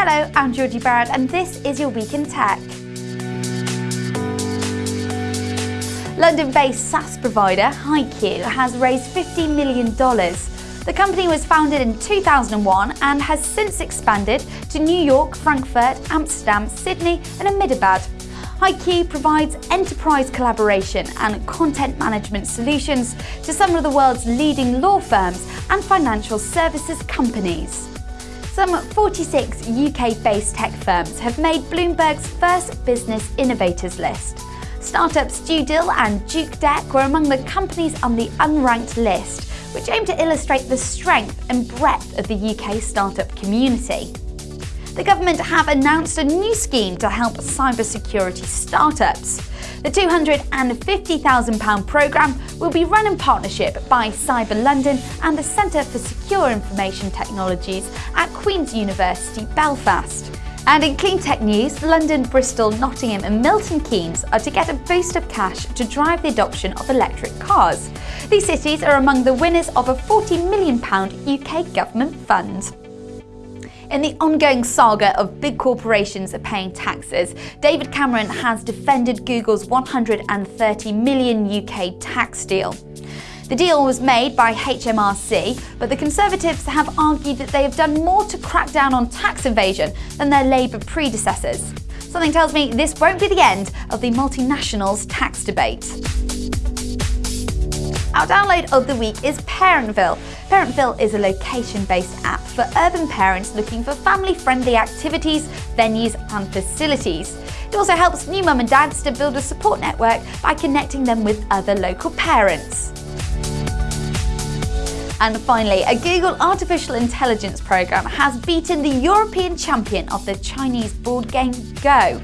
Hello, I'm Georgie Barrett and this is your Week in Tech. London-based SaaS provider HighQ has raised $50 million. The company was founded in 2001 and has since expanded to New York, Frankfurt, Amsterdam, Sydney and Ahmedabad. HighQ provides enterprise collaboration and content management solutions to some of the world's leading law firms and financial services companies. Some 46 UK-based tech firms have made Bloomberg's first Business Innovators list. Startups Studill and Duke Deck were among the companies on the unranked list, which aim to illustrate the strength and breadth of the UK startup community. The government have announced a new scheme to help cybersecurity startups. The £250,000 programme will be run in partnership by Cyber London and the Centre for Secure Information Technologies at Queen's University Belfast. And in clean tech news, London, Bristol, Nottingham and Milton Keynes are to get a boost of cash to drive the adoption of electric cars. These cities are among the winners of a £40 million UK government fund. In the ongoing saga of big corporations paying taxes, David Cameron has defended Google's 130 million UK tax deal. The deal was made by HMRC, but the Conservatives have argued that they have done more to crack down on tax evasion than their Labour predecessors. Something tells me this won't be the end of the multinationals tax debate. Our download of the week is Parentville. Parentville is a location-based app for urban parents looking for family-friendly activities, venues and facilities. It also helps new mum and dads to build a support network by connecting them with other local parents. And finally, a Google Artificial Intelligence program has beaten the European champion of the Chinese board game Go.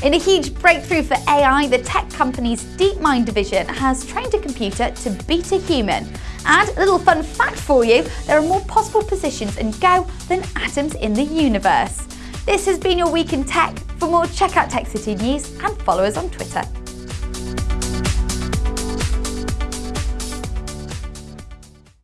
In a huge breakthrough for AI, the tech company's DeepMind division has trained a computer to beat a human. And a little fun fact for you, there are more possible positions in Go than atoms in the universe. This has been your Week in Tech. For more, check out Tech City News and follow us on Twitter.